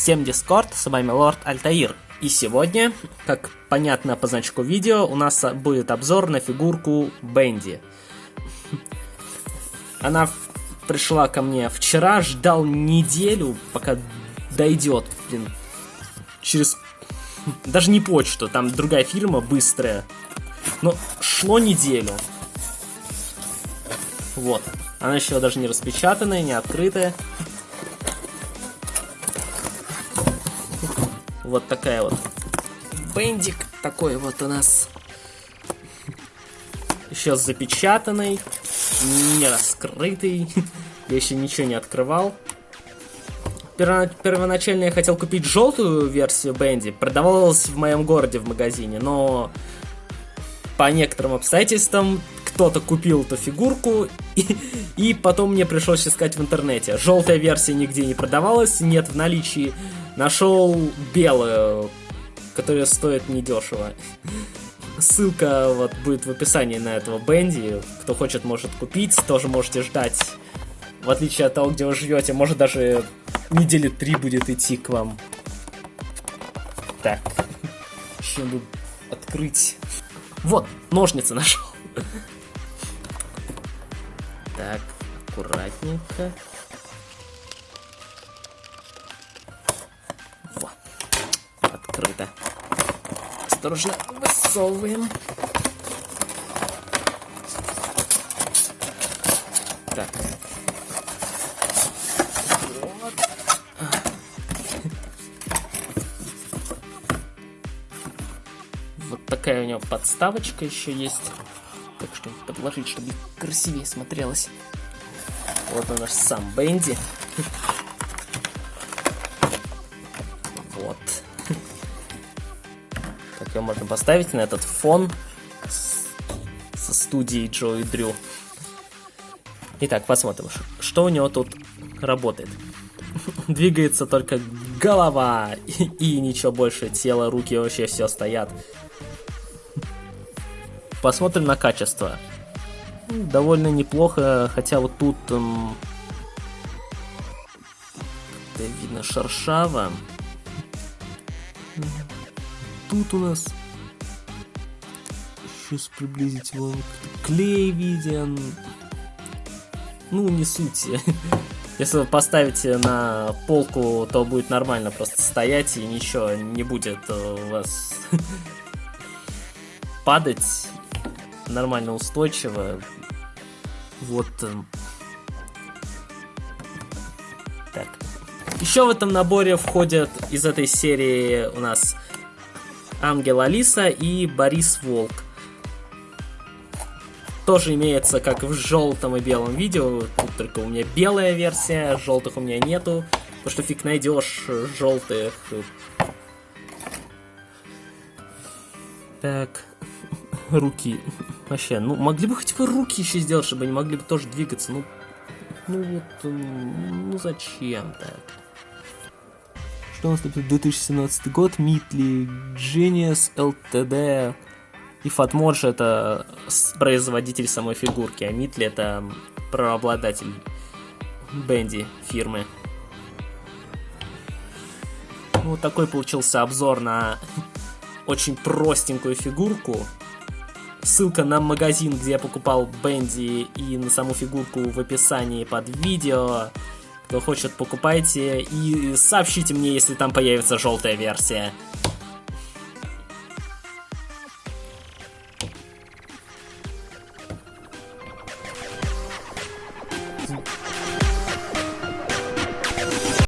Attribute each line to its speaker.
Speaker 1: Всем дискорд, с вами Лорд Альтаир. И сегодня, как понятно по значку видео, у нас будет обзор на фигурку Бенди. Она пришла ко мне вчера, ждал неделю, пока дойдет, блин, через... Даже не почту, там другая фирма, быстрая. Но шло неделю. Вот. Она еще даже не распечатанная, не открытая. Вот такая вот. Бендик такой вот у нас. Еще запечатанный, не раскрытый. Я еще ничего не открывал. Первоначально я хотел купить желтую версию Бенди. Продавалась в моем городе в магазине, но по некоторым обстоятельствам кто-то купил эту фигурку, и, и потом мне пришлось искать в интернете. Желтая версия нигде не продавалась, нет в наличии. Нашел белую, которая стоит недешево. Ссылка вот будет в описании на этого Бенди. Кто хочет, может купить. Тоже можете ждать. В отличие от того, где вы живете, может даже недели три будет идти к вам. Так. Еще надо открыть. Вот, ножницы нашел. Так, аккуратненько. Открыто. Осторожно высовываем. Так. Вот. Вот такая у него подставочка еще есть. Так что подложить, чтобы красивее смотрелось. Вот он наш сам Бенди. Его можно поставить на этот фон со студией Джо и Дрю. Итак, посмотрим, что у него тут работает. Двигается только голова и, и ничего больше, тело, руки вообще все стоят. Посмотрим на качество. Довольно неплохо, хотя вот тут эм, видно шершаво. Тут у нас сейчас приблизить его клей виден. Ну, не суть. Если вы поставите на полку, то будет нормально просто стоять и ничего не будет у вас падать нормально устойчиво. Вот. Эм. Так. Еще в этом наборе входят из этой серии у нас Ангел Алиса и Борис Волк. Тоже имеется как в желтом и белом видео, тут только у меня белая версия, желтых у меня нету, потому что фиг найдешь желтых. Так, руки. Вообще, ну могли бы хоть бы руки еще сделать, чтобы они могли бы тоже двигаться. Ну, ну вот, ну зачем так? Что у нас тут 2017 год, Митли, Genius, LTD и Fatmodge это производитель самой фигурки, а Митли это правообладатель Бенди фирмы. Вот такой получился обзор на очень простенькую фигурку. Ссылка на магазин, где я покупал Бенди и на саму фигурку в описании под видео. Кто хочет, покупайте и сообщите мне, если там появится желтая версия.